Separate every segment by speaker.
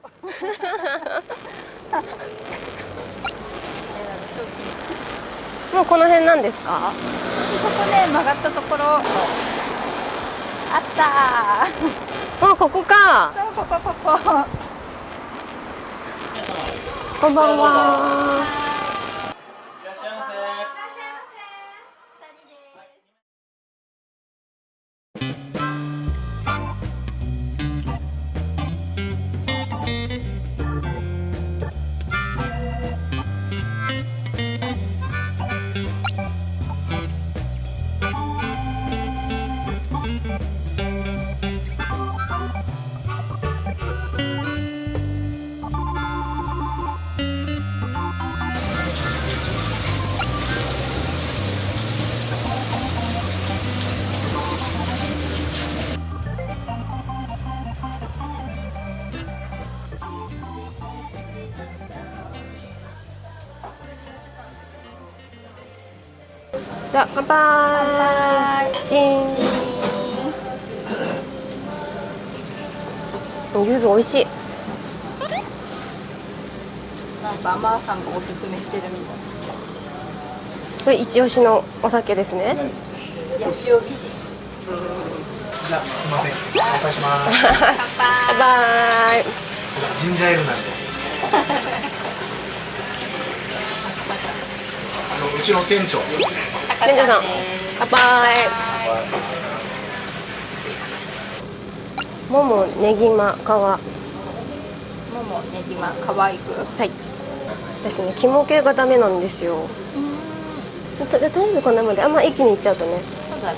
Speaker 1: もうこの辺なんですか？
Speaker 2: そこね曲がったところ。あった。
Speaker 1: あここか。
Speaker 2: そうここここ。
Speaker 1: こんばんはじゃあ乾杯。チン。柚子美味しい。
Speaker 2: なんかマーさんがおすすめしてるみた
Speaker 1: これ一押しのお酒ですね。
Speaker 2: いヤシオ美人
Speaker 3: じゃあすみません。お願いします。
Speaker 2: 乾
Speaker 1: バイ
Speaker 2: 杯
Speaker 1: バイ
Speaker 3: ジンジャーエールなんであのうちの店長。
Speaker 1: 店長さん。乾杯。ももねぎま皮は
Speaker 2: ももねぎま可愛く。
Speaker 1: い。私ね肝系がダメなんですよ。ととりあえずこんなもんであんま一気にいっちゃうとね
Speaker 2: ね。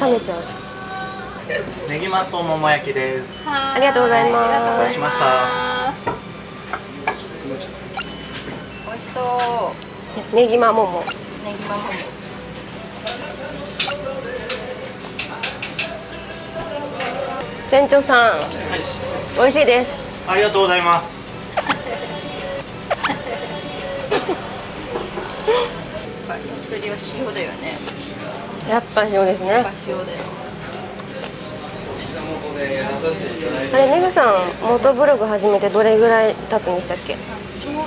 Speaker 1: 冷めちゃう。
Speaker 3: ネギマと桃焼きです。
Speaker 2: あ
Speaker 1: ありがとうございます。
Speaker 2: ありがとうございます。美味しそ
Speaker 1: ねぎまもも。
Speaker 2: うねぎまもも
Speaker 1: 店長さん美味しいです。
Speaker 3: ありがとうございます。
Speaker 2: やっぱりお釣りは塩だよね。
Speaker 1: やっぱ塩ですね。
Speaker 2: やっぱ塩だよ。
Speaker 1: あれメグさんモートブログ始めてどれぐらい経つんでしたっけ？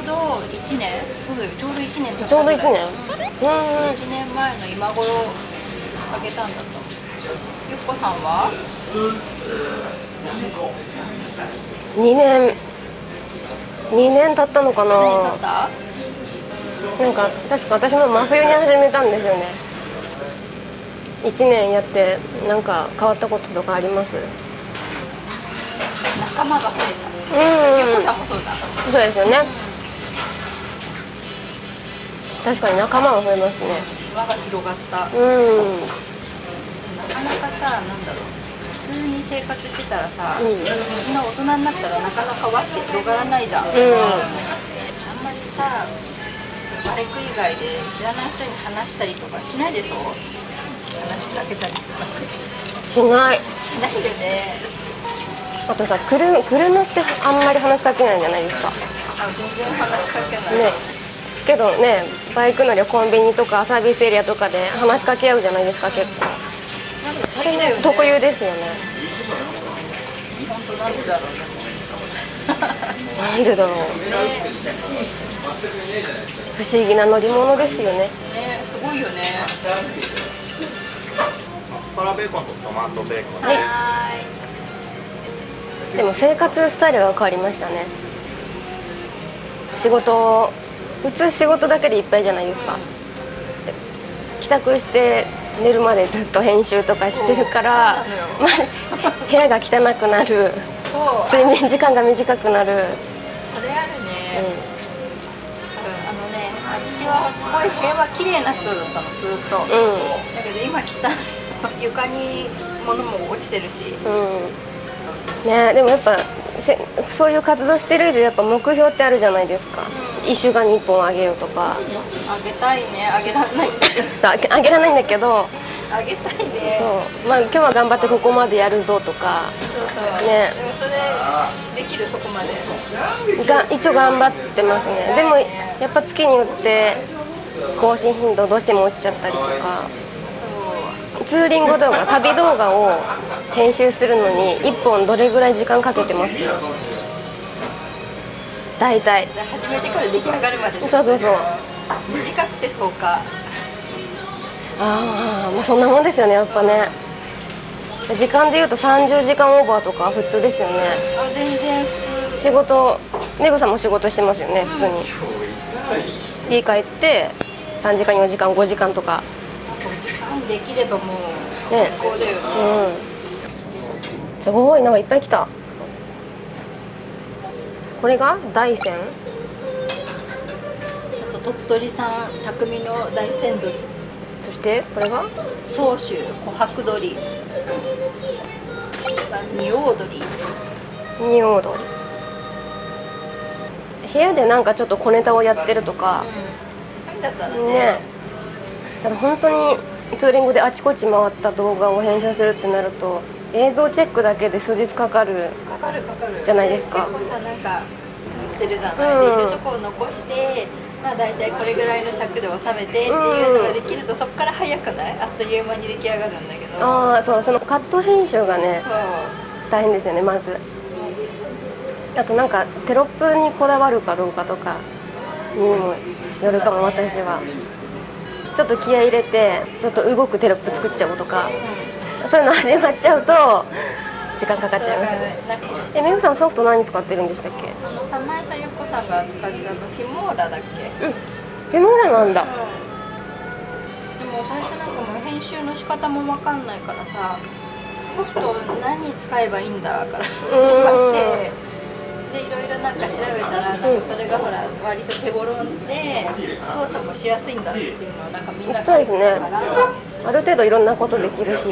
Speaker 2: ど1年そうだよちょうど1年経った
Speaker 1: ちょうど1年。うん。
Speaker 2: 1年前の今頃あげたんだと。ゆっこさんは
Speaker 1: ？2年。2年経ったのか
Speaker 2: 何年経
Speaker 1: な
Speaker 2: った？
Speaker 1: なんか確か私も真冬に始めたんですよね。1年やってなんか変わったこととかあります？
Speaker 2: 仲間が増えた
Speaker 1: うん。
Speaker 2: ゆっこさんもそうだ。
Speaker 1: そうですよね確かに仲間は増えますね。
Speaker 2: 輪が広がった。
Speaker 1: うん。
Speaker 2: なかなかさなんだろう。普通に生活してたらさ、
Speaker 1: うん。
Speaker 2: みんな大人になったらなかなか輪って広がらないじゃん、
Speaker 1: ん。
Speaker 2: あんまりさバイク以外で知らない人に話したりとかしないでしょ？話しかけたりとか。
Speaker 1: しない。
Speaker 2: しないよね。
Speaker 1: あとさ車車ってあんまり話しかけないじゃないですか。
Speaker 2: あ全然話しかけない、
Speaker 1: ねけどねバイク乗りはコンビニとかサービスエリアとかで話しかけ合うじゃないですか結構。
Speaker 2: なんか不思議だよね。
Speaker 1: 特有ですよね。
Speaker 2: なんでだろう。ね
Speaker 1: 不思議な乗り物ですよね。
Speaker 2: ねすごいよね。
Speaker 3: アスパラベーコンとトマトベーコンです、
Speaker 2: は
Speaker 1: でも生活スタイルが変わりましたね。仕事普通仕事だけでいっぱいじゃないですか。帰宅して寝るまでずっと編集とかしてるからまあ部屋が汚くなる。睡眠時間が短くなる、
Speaker 2: それあるね、
Speaker 1: う
Speaker 2: そうあのね私はすごい部屋は綺麗な人だったのずっと、
Speaker 1: んうん。
Speaker 2: だけど今汚い。床に物も落ちてるし。
Speaker 1: うん。ねでもやっぱせそういう活動してる以上やっぱ目標ってあるじゃないですか、一週間に1本あげようとか。
Speaker 2: あげたいね。あげられないんだけど。
Speaker 1: あげられないんだけど。
Speaker 2: あげたいね。
Speaker 1: そう、まあ、今日は頑張ってここまでやるぞとか。
Speaker 2: そうそう。
Speaker 1: ね。
Speaker 2: でもそれできるそこまで。
Speaker 1: が一応頑張ってますね。でもやっぱ月によって更新頻度どうしても落ちちゃったりとか。
Speaker 2: そ
Speaker 1: ツーリング動画旅動画を編集するのに1本どれぐらい時間かけてます
Speaker 2: う
Speaker 1: 大体。
Speaker 2: で始めてから出来上がるまで
Speaker 1: そうそうそう。
Speaker 2: 短くて10日
Speaker 1: ああまあそんなもんですよねやっぱね。時間でいうと30時間オーバーとか普通ですよね。
Speaker 2: あ全然普通。
Speaker 1: 仕事めぐさんも仕事してますよね普通に、家帰って3時間4時間5時間とか
Speaker 2: 5時間できればもう
Speaker 1: ね
Speaker 2: 最高だよね。
Speaker 1: うん。すごいなんかいっぱい来た。これが大山？
Speaker 2: そうそう鳥取産匠の大山鶏。
Speaker 1: そしてこれが？
Speaker 2: 総州琥珀鶏。仁王鶏。
Speaker 1: 仁王鶏。部屋でなんかちょっと小ネタをやってるとか。
Speaker 2: うん。そうだったらね。
Speaker 1: ねだから本当にツーリングであちこち回った動画を編集するってなると映像チェックだけで数日
Speaker 2: かかる
Speaker 1: じゃないですか。
Speaker 2: 結構さなんかしてるじゃない、
Speaker 1: うん。
Speaker 2: でいるとこを残してまあ大体これぐらいの尺で収めてっていうのができると、そこから早くない？あっという間に出来上がるんだけど。
Speaker 1: ああそうそのカット編集がね大変ですよねまず。あとなんかテロップにこだわるかどうかとかにもよるかも私はちょっと気合い入れてちょっと動くテロップ作っちゃおうとかそういうの始まっちゃうと時間かかっちゃいますよね。えめぐさんソフト何使ってるんでしたっけ？
Speaker 2: 玉井さんゆっこさんが使ってたのフィモーラだっけ？
Speaker 1: うん。フェモーラなんだ。
Speaker 2: でも最初なんかもう編集の仕方も分かんないからさソフト何使えばいいんだから 始まってなんか調べたらそれがほら割と手頃で操作もしやすいんだっていうのをなんかみんな
Speaker 1: そうですね。ある程度いろんなことできるし。
Speaker 2: と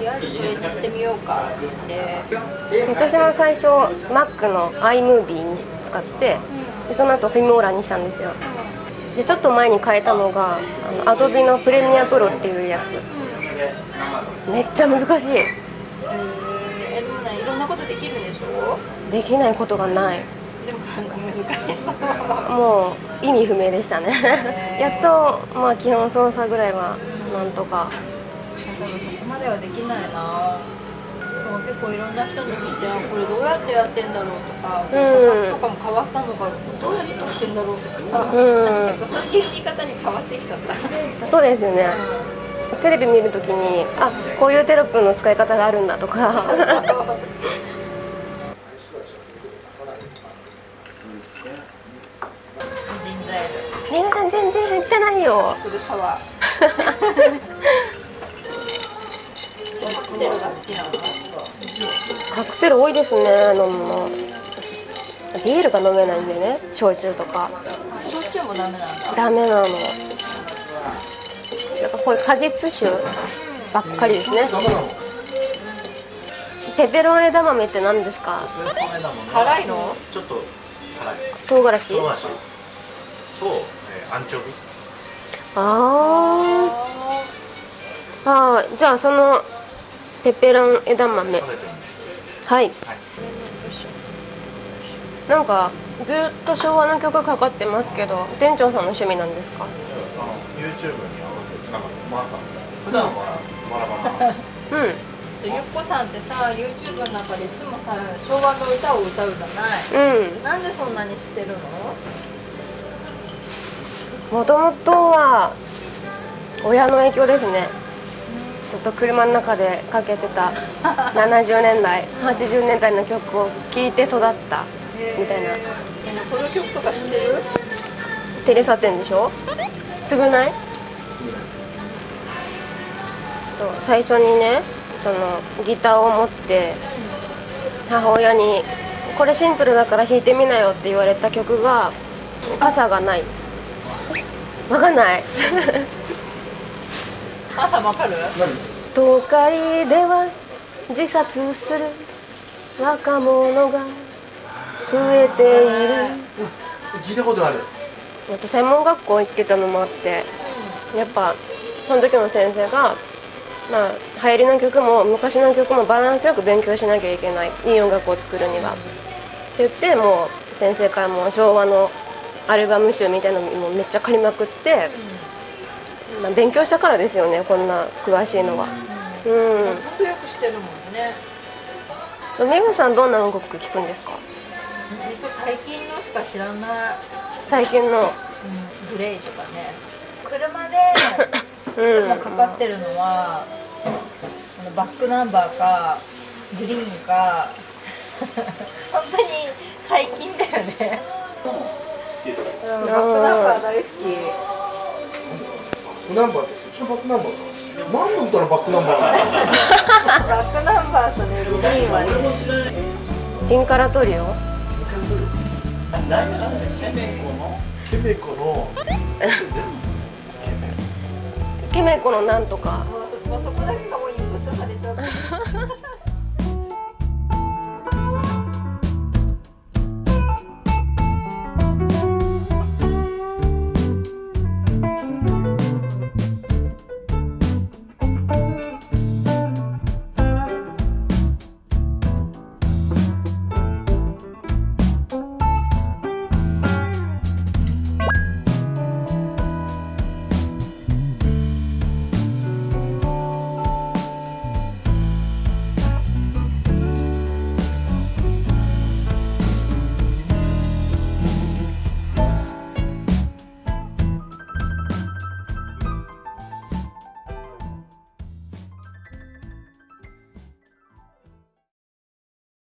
Speaker 2: りあえずそれにしてみようかって
Speaker 1: 私も最初 Mac の iMovie に使ってでその後フィモーラにしたんですよ。でちょっと前に変えたのがあの Adobe のプレミアプロっていうやつ。めっちゃ難しい。
Speaker 2: えー、でもねいろんなことできるんでしょ？
Speaker 1: できないことがない。
Speaker 2: でもなんか難しそう。
Speaker 1: もう意味不明でしたね。やっとまあ基本操作ぐらいはなんとか。
Speaker 2: 多分そこまではできないな。結構いろんな人に聞いてあこれどうやってやってんだろうとか、
Speaker 1: うん。
Speaker 2: とかも変わったのかどうやって撮ってんだろうとか、
Speaker 1: うん。
Speaker 2: なんかそういう見方に変わってきちゃった、
Speaker 1: そうですよね。テレビ見るときにあこういうテロップの使い方があるんだとか
Speaker 2: ジンジャーエール
Speaker 1: 皆さん全然減ってないよ。
Speaker 2: フルサワーホテルが好きなの
Speaker 1: カクテル多いですね飲むのビールが飲めないんでね焼酎とか。
Speaker 2: 焼酎もダメなんだ
Speaker 1: ダメなの。なんかこういう果実酒ばっかりですね。ペペロン枝豆って何ですか？
Speaker 2: 辛いの？
Speaker 3: ちょっと辛い。
Speaker 1: 唐辛子？
Speaker 3: 唐辛子。と、えー、アンチョビ。
Speaker 1: あー。あー。じゃあそのペペロン枝豆。
Speaker 3: 食べてるんです。
Speaker 1: はい。なんかずっと昭和の曲かかってますけど店長さんの趣味なんですか？
Speaker 3: あの YouTube に合わせてなんかまあさ普段はバラバラな
Speaker 1: うん。
Speaker 2: ゆっこさんってさ YouTube の中でいつもさ昭和の歌を歌うじゃない。
Speaker 1: うん。
Speaker 2: なんでそんなに知ってるの？
Speaker 1: もともとは親の影響ですね。ずっと車の中でかけてた70年代 80年代の曲を聴いて育ったみたいな。
Speaker 2: えその曲とか知ってる？
Speaker 1: テレサ店でしょ？償い？最初にねそのギターを持って母親に「これシンプルだから弾いてみなよ」って言われた曲が「傘がない」わかんない。
Speaker 2: 朝わかる？
Speaker 1: 東海では自殺する。若者が増えている。
Speaker 3: 聞いたことある。
Speaker 1: やっぱ専門学校行ってたのもあってやっぱその時の先生がまあ流行りの曲も昔の曲もバランスよく勉強しなきゃいけない。いい音楽を作るには。って言ってもう先生からもう昭和のアルバム集みたいなのもめっちゃ借りまくって、まあ、勉強したからですよねこんな詳しいのは。うん。
Speaker 2: 本当よく知ってるもんね。
Speaker 1: そうメグさんどんな音楽聴くんですか？
Speaker 2: 最近のしか知らない、
Speaker 1: 最近の。
Speaker 2: うん、グレーとかね。車で いつもかかってるのは、あのバックナンバーかグリーンか。本当に最近だよね、うん、バックナンバー大好き。
Speaker 3: バックナンバーですうちのバックナンバー。か何の歌のバックナンバーなの
Speaker 2: バックナンバーとねグリーンはね。
Speaker 1: ピンカラトリオ
Speaker 3: ケメコの。
Speaker 1: ケメコのなんとか。
Speaker 2: もうそもうそこだけがもう